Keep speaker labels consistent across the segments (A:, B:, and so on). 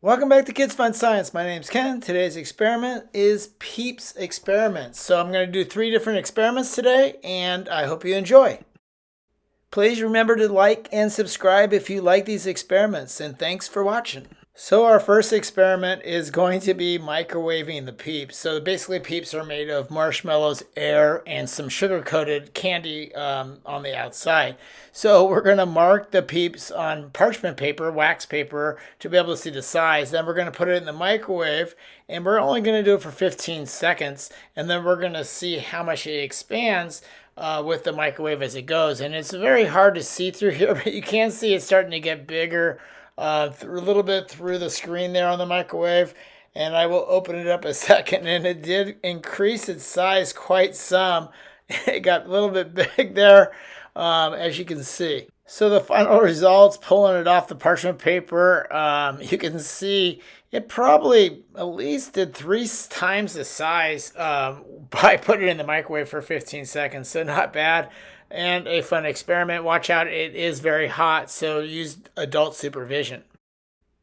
A: Welcome back to Kids Fun Science. My name's Ken. Today's experiment is Peeps Experiments. So I'm going to do three different experiments today, and I hope you enjoy. Please remember to like and subscribe if you like these experiments, and thanks for watching. So our first experiment is going to be microwaving the peeps. So basically peeps are made of marshmallows, air, and some sugar-coated candy um, on the outside. So we're going to mark the peeps on parchment paper, wax paper, to be able to see the size. Then we're going to put it in the microwave, and we're only going to do it for 15 seconds. And then we're going to see how much it expands uh, with the microwave as it goes. And it's very hard to see through here, but you can see it's starting to get bigger uh, a little bit through the screen there on the microwave and I will open it up a second and it did increase its size quite some. It got a little bit big there um, as you can see. So the final results, pulling it off the parchment paper, um, you can see it probably at least did three times the size um, by putting it in the microwave for 15 seconds. So not bad and a fun experiment. Watch out, it is very hot, so use adult supervision.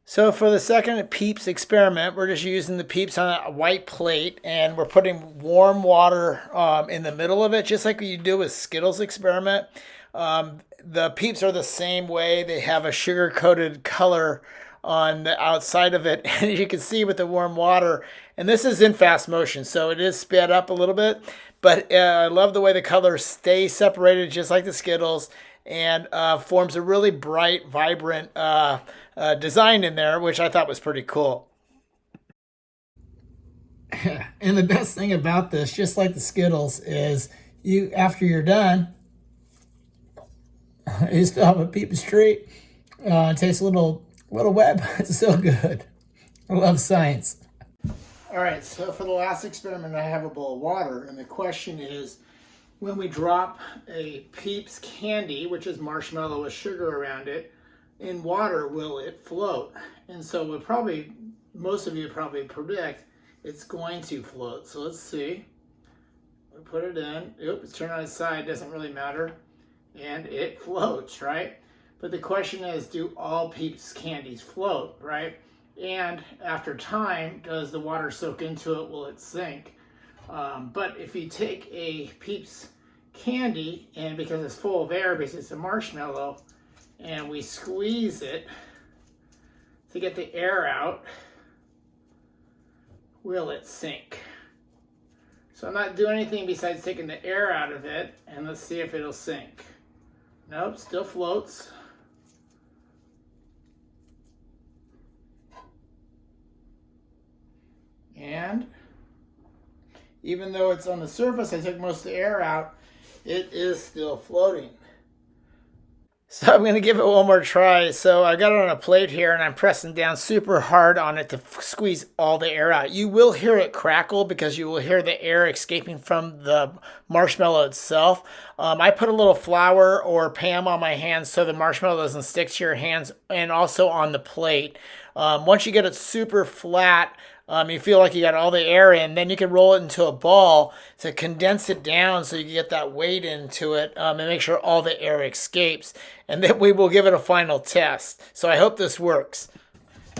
A: So for the second Peeps experiment, we're just using the Peeps on a white plate and we're putting warm water um, in the middle of it, just like you do with Skittles experiment. Um, the Peeps are the same way. They have a sugar-coated color on the outside of it. And you can see with the warm water, and this is in fast motion, so it is sped up a little bit. But uh, I love the way the colors stay separated just like the Skittles and uh, forms a really bright, vibrant uh, uh design in there, which I thought was pretty cool. and the best thing about this, just like the Skittles, is you after you're done, you still have a peep street. Uh, it tastes a little, little wet, but it's so good. I love science. All right, so for the last experiment, I have a bowl of water, and the question is, when we drop a Peeps candy, which is marshmallow with sugar around it, in water, will it float? And so we'll probably, most of you probably predict it's going to float. So let's see. We put it in. Oop, it's turned on its side, doesn't really matter. And it floats, right? But the question is, do all Peeps candies float, right? And after time, does the water soak into it? Will it sink? Um, but if you take a Peeps candy, and because it's full of air, because it's a marshmallow, and we squeeze it to get the air out, will it sink? So I'm not doing anything besides taking the air out of it, and let's see if it'll sink. Nope, still floats. And even though it's on the surface, I took most of the air out, it is still floating. So I'm going to give it one more try. So I got it on a plate here and I'm pressing down super hard on it to squeeze all the air out. You will hear it crackle because you will hear the air escaping from the marshmallow itself. Um, I put a little flour or Pam on my hands so the marshmallow doesn't stick to your hands and also on the plate. Um, once you get it super flat, um, you feel like you got all the air in, then you can roll it into a ball to condense it down so you can get that weight into it um, and make sure all the air escapes. And then we will give it a final test. So I hope this works.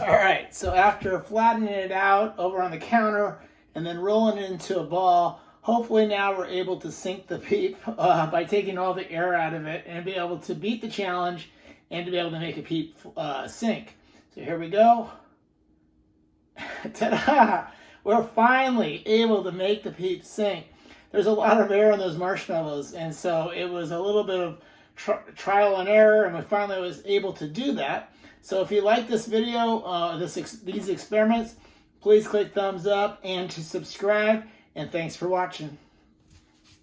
A: All right, so after flattening it out over on the counter and then rolling it into a ball, hopefully now we're able to sink the peep uh, by taking all the air out of it and be able to beat the challenge and to be able to make a peep uh, sink. So here we go. Ta-da! We're finally able to make the peep sink. There's a lot of air in those marshmallows, and so it was a little bit of trial and error, and we finally was able to do that. So if you like this video, uh, this ex these experiments, please click thumbs up and to subscribe, and thanks for watching.